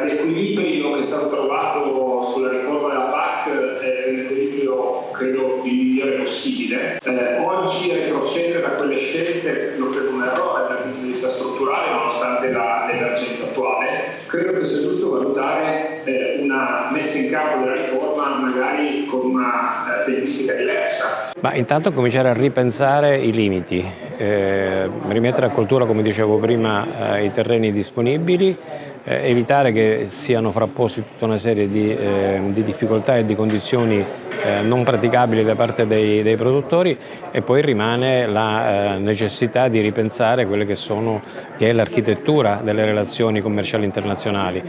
L'equilibrio che è stato trovato sulla riforma della PAC è un equilibrio credo il migliore possibile. Eh, oggi retrocedere da quelle scelte lo credo un errore dal punto di vista strutturale nonostante l'emergenza attuale. Credo che sia giusto valutare eh, messa in campo della riforma magari con una eh, tempistica diversa. Ma intanto cominciare a ripensare i limiti, eh, rimettere a cultura come dicevo prima eh, i terreni disponibili, eh, evitare che siano frapposti tutta una serie di, eh, di difficoltà e di condizioni eh, non praticabili da parte dei, dei, produttori e poi rimane la necessità di ripensare quelle che sono che è l'architettura delle relazioni commerciali internazionali